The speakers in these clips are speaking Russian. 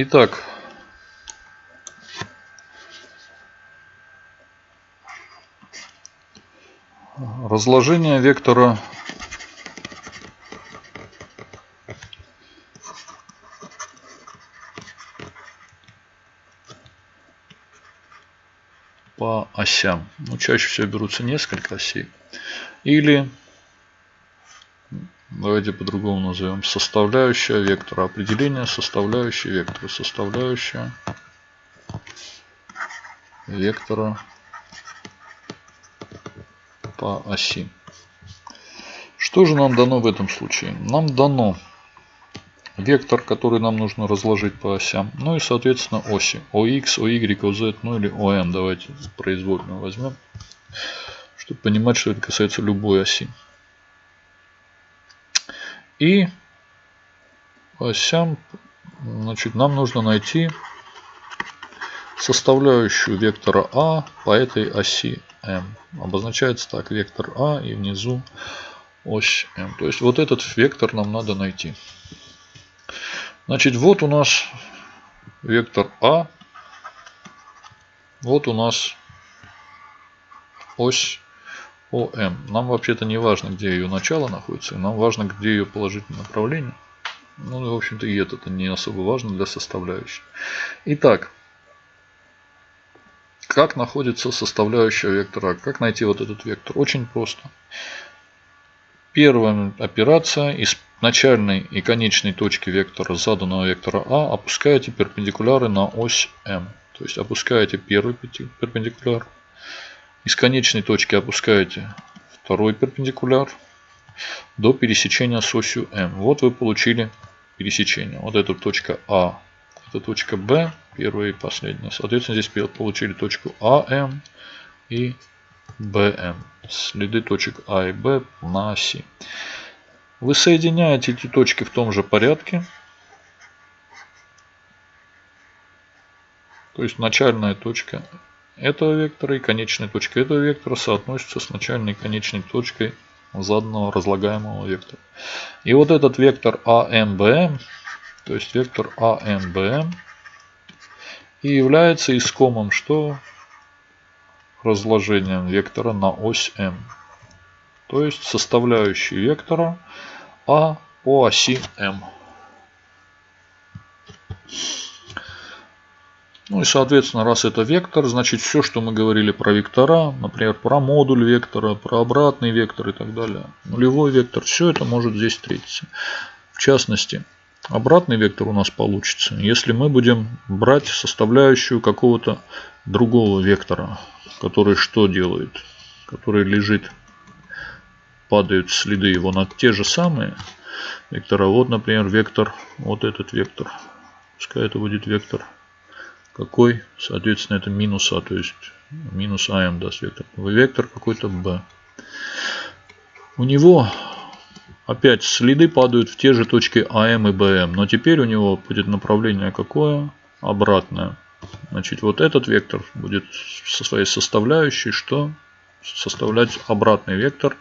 Итак, разложение вектора по осям. Ну, чаще всего берутся несколько осей. Или, давайте по-другому назовем, составляющая вектора. Определение составляющей вектора. Составляющая вектора по оси. Что же нам дано в этом случае? Нам дано вектор, который нам нужно разложить по осям. Ну и, соответственно, оси. OX, OY, OZ, ну или ON. Давайте произвольно возьмем, чтобы понимать, что это касается любой оси. И осям, значит, нам нужно найти составляющую вектора А по этой оси М. Обозначается так, вектор А и внизу ось М. То есть вот этот вектор нам надо найти. Значит, вот у нас вектор А. Вот у нас ось ОМ. Нам вообще-то не важно, где ее начало находится. Нам важно, где ее положительное направление. Ну, в общем-то, и это не особо важно для составляющей. Итак, как находится составляющая вектора? Как найти вот этот вектор? Очень просто. Первая операция из начальной и конечной точки вектора заданного вектора А опускаете перпендикуляры на ось М. То есть опускаете первый перпендикуляр. Из конечной точки опускаете второй перпендикуляр до пересечения с осью М. Вот вы получили пересечение. Вот эта точка А, это точка Б, первая и последняя. Соответственно, здесь получили точку АМ и БМ. Следы точек А и Б на оси. Вы соединяете эти точки в том же порядке. То есть начальная точка этого вектора и конечная точка этого вектора соотносятся с начальной и конечной точкой заданного разлагаемого вектора. И вот этот вектор АМБМ, то есть вектор АМБМ, и является искомым что? Разложением вектора на ось М то есть составляющие вектора А по оси М. Ну и соответственно, раз это вектор, значит все, что мы говорили про вектора, например, про модуль вектора, про обратный вектор и так далее, нулевой вектор, все это может здесь встретиться. В частности, обратный вектор у нас получится, если мы будем брать составляющую какого-то другого вектора, который что делает, который лежит падают следы его на те же самые вектора. Вот, например, вектор, вот этот вектор. Пускай это будет вектор какой? Соответственно, это минус А, то есть минус АМ даст вектор. Вектор какой-то Б. У него опять следы падают в те же точки АМ и БМ. Но теперь у него будет направление какое? Обратное. Значит, вот этот вектор будет со своей составляющей, что составлять обратный вектор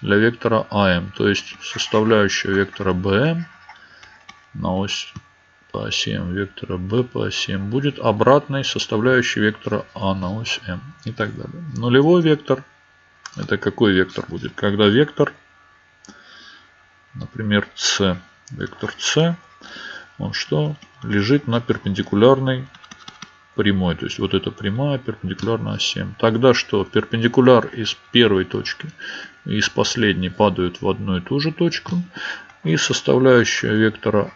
для вектора АМ. То есть составляющая вектора БМ на ось по оси М вектора B по оси М будет обратной составляющей вектора А на ось М и так далее. Нулевой вектор это какой вектор будет? Когда вектор, например, С, вектор С, он что? Лежит на перпендикулярной прямой. То есть вот эта прямая перпендикулярна оси Тогда что? Перпендикуляр из первой точки и из последней падают в одну и ту же точку. И составляющая вектора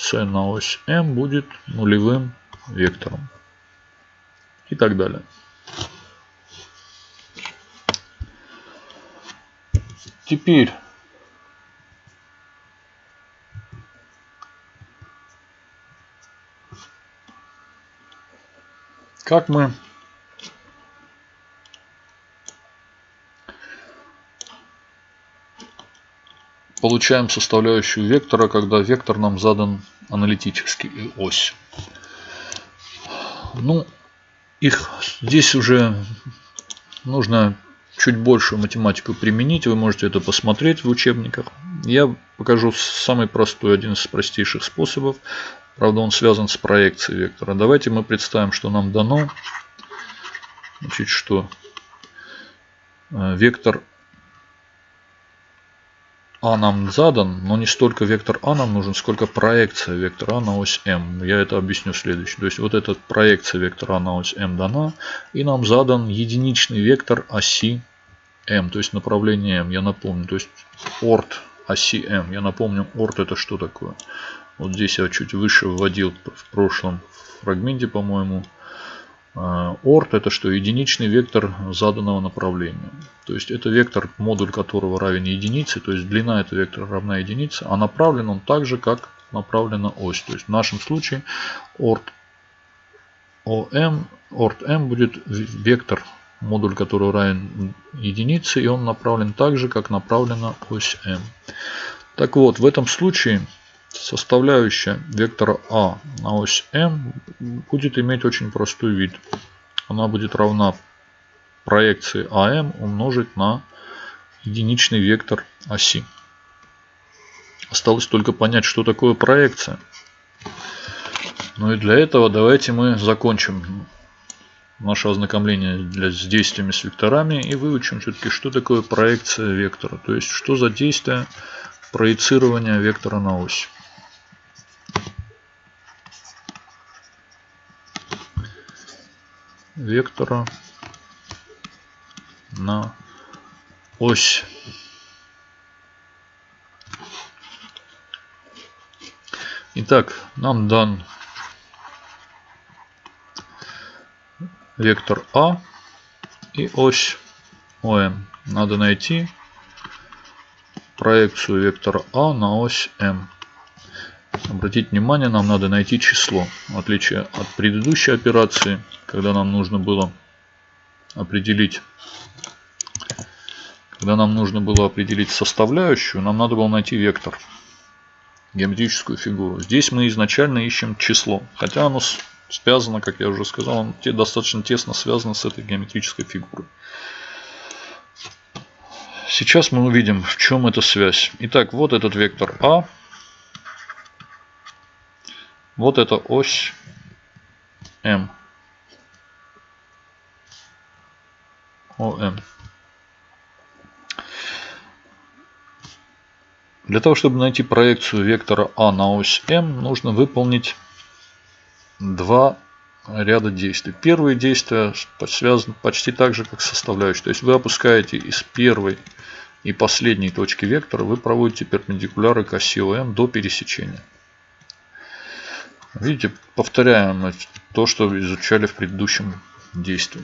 c на ось m будет нулевым вектором. И так далее. Теперь Как мы получаем составляющую вектора, когда вектор нам задан аналитически ось. Ну, их здесь уже нужно чуть большую математику применить. Вы можете это посмотреть в учебниках. Я покажу самый простой, один из простейших способов Правда, он связан с проекцией вектора. Давайте мы представим, что нам дано. Значит, что э, вектор а нам задан, но не столько вектор А нам нужен, сколько проекция вектора А на ось М. Я это объясню следующее. То есть вот эта проекция вектора А на ось М дана, и нам задан единичный вектор оси М, то есть направление М. Я напомню, то есть орт оси М. Я напомню, орт это что такое. Вот здесь я чуть выше вводил в прошлом фрагменте, по-моему. А, орт это что? Единичный вектор заданного направления. То есть это вектор, модуль которого равен единице, то есть длина этого вектора равна единице, а направлен он так же, как направлена ось. То есть в нашем случае орт ОМ, орт М будет вектор, модуль которого равен единице, и он направлен так же, как направлена ось М. Так вот, в этом случае составляющая вектора А на ось М будет иметь очень простой вид. Она будет равна проекции АМ умножить на единичный вектор оси. Осталось только понять, что такое проекция. Ну и для этого давайте мы закончим наше ознакомление с действиями с векторами и выучим все-таки, что такое проекция вектора. То есть, что за действие проецирования вектора на ось. Вектора на ось. Итак, нам дан вектор А и ось ОМ. Надо найти проекцию вектора А на ось М. Обратите внимание, нам надо найти число. В отличие от предыдущей операции, когда нам нужно было определить когда нам нужно было определить составляющую, нам надо было найти вектор, геометрическую фигуру. Здесь мы изначально ищем число, хотя оно связано, как я уже сказал, оно достаточно тесно связано с этой геометрической фигурой. Сейчас мы увидим, в чем эта связь. Итак, вот этот вектор А. Вот эта ось М. ОМ. Для того, чтобы найти проекцию вектора А на ось М, нужно выполнить два ряда действий. Первые действия связаны почти так же, как составляющие. То есть вы опускаете из первой и последней точки вектора, вы проводите перпендикуляры к оси ОМ до пересечения. Видите, повторяем то, что изучали в предыдущем действии.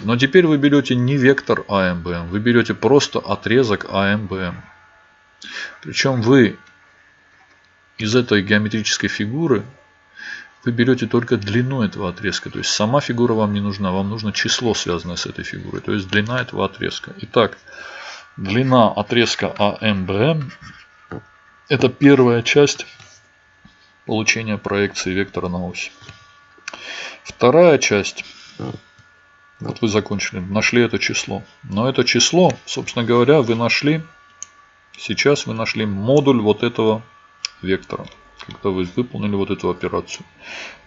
Но теперь вы берете не вектор АМБМ, вы берете просто отрезок АМБМ. Причем вы из этой геометрической фигуры вы берете только длину этого отрезка. То есть сама фигура вам не нужна, вам нужно число, связанное с этой фигурой. То есть длина этого отрезка. Итак, длина отрезка АМБМ это первая часть получения проекции вектора на ось. Вторая часть, вот вы закончили, нашли это число. Но это число, собственно говоря, вы нашли, сейчас вы нашли модуль вот этого вектора. Когда вы выполнили вот эту операцию.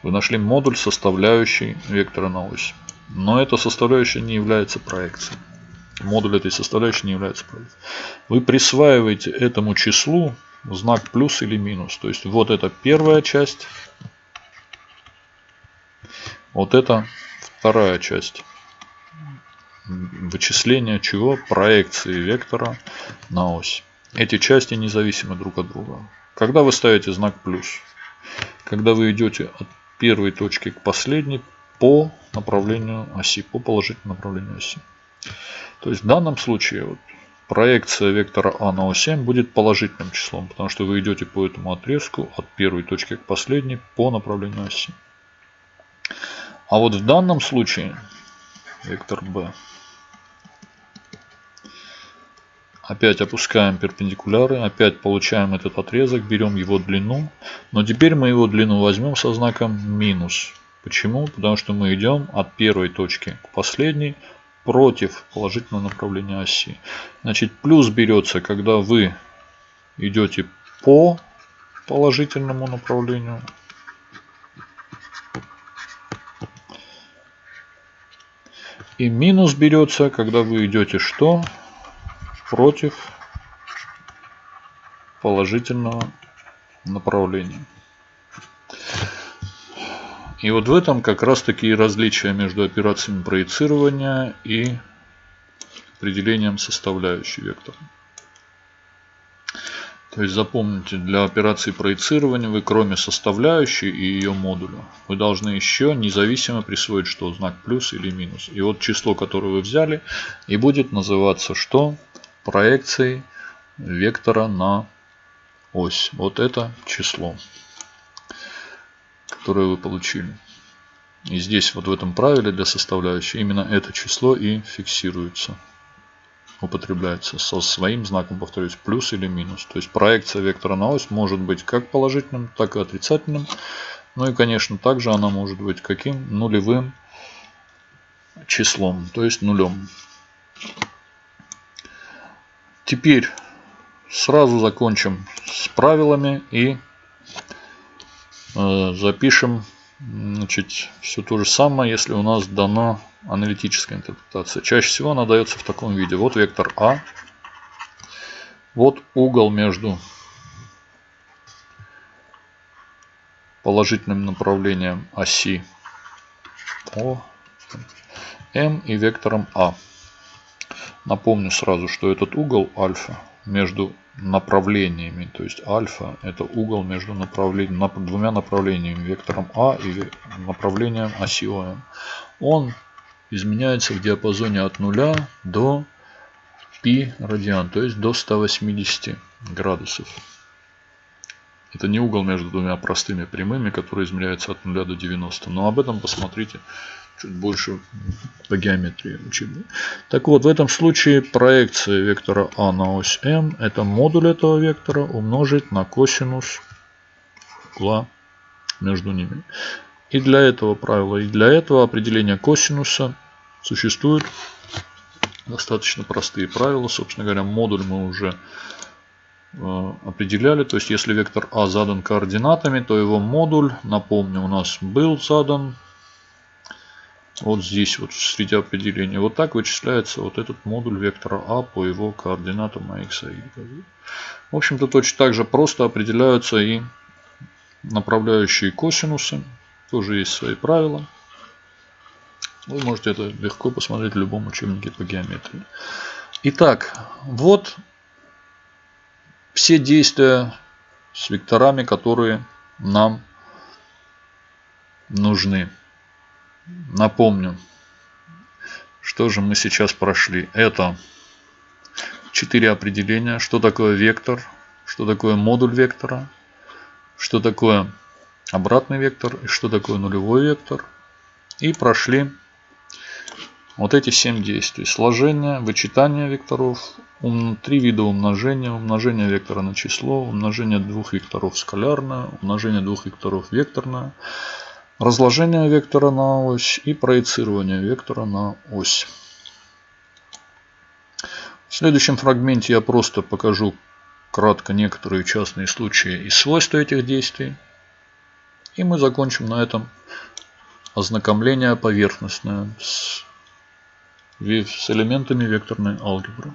Вы нашли модуль, составляющий вектора на ось. Но эта составляющая не является проекцией. Модуль этой составляющей не является проекцией. Вы присваиваете этому числу знак плюс или минус. То есть вот это первая часть. Вот это вторая часть. Вычисления чего? Проекции вектора на ось. Эти части независимы друг от друга. Когда вы ставите знак плюс? Когда вы идете от первой точки к последней по направлению оси, по положительному направлению оси. То есть в данном случае вот, проекция вектора А на ось М будет положительным числом, потому что вы идете по этому отрезку от первой точки к последней по направлению оси. А вот в данном случае вектор B Опять опускаем перпендикуляры, опять получаем этот отрезок, берем его длину. Но теперь мы его длину возьмем со знаком минус. Почему? Потому что мы идем от первой точки к последней против положительного направления оси. Значит, плюс берется, когда вы идете по положительному направлению. И минус берется, когда вы идете что? Против положительного направления. И вот в этом как раз таки различия между операциями проецирования и определением составляющей вектора. То есть запомните, для операции проецирования вы кроме составляющей и ее модуля, вы должны еще независимо присвоить что? Знак плюс или минус. И вот число, которое вы взяли, и будет называться что? Проекцией вектора на ось. Вот это число, которое вы получили. И здесь вот в этом правиле для составляющей именно это число и фиксируется употребляется со своим знаком, повторюсь, плюс или минус. То есть проекция вектора на ось может быть как положительным, так и отрицательным. Ну и, конечно, также она может быть каким? Нулевым числом, то есть нулем. Теперь сразу закончим с правилами и э, запишем значит, все то же самое, если у нас дано аналитическая интерпретация. Чаще всего она дается в таком виде. Вот вектор А. Вот угол между положительным направлением оси О, М и вектором А. Напомню сразу, что этот угол альфа между направлениями, то есть альфа это угол между направлением, двумя направлениями, вектором А и направлением оси ОМ. Он изменяется в диапазоне от 0 до π радиан, то есть до 180 градусов. Это не угол между двумя простыми прямыми, который измеряется от 0 до 90. Но об этом посмотрите чуть больше по геометрии учебной. Так вот, в этом случае проекция вектора А на ось М, это модуль этого вектора умножить на косинус угла между ними. И для этого правила, и для этого определения косинуса Существуют достаточно простые правила. Собственно говоря, модуль мы уже э, определяли. То есть, если вектор А задан координатами, то его модуль, напомню, у нас был задан вот здесь, вот среди определений. Вот так вычисляется вот этот модуль вектора А по его координатам x и y. В общем-то, точно так же просто определяются и направляющие косинусы. Тоже есть свои правила. Вы можете это легко посмотреть в любом учебнике по геометрии. Итак, вот все действия с векторами, которые нам нужны. Напомню, что же мы сейчас прошли. Это четыре определения. Что такое вектор, что такое модуль вектора, что такое обратный вектор и что такое нулевой вектор. И прошли вот эти 7 действий. Сложение, вычитание векторов, три вида умножения, умножение вектора на число, умножение двух векторов скалярное, умножение двух векторов векторное, разложение вектора на ось и проецирование вектора на ось. В следующем фрагменте я просто покажу кратко некоторые частные случаи и свойства этих действий. И мы закончим на этом ознакомление поверхностное с с элементами векторной алгебры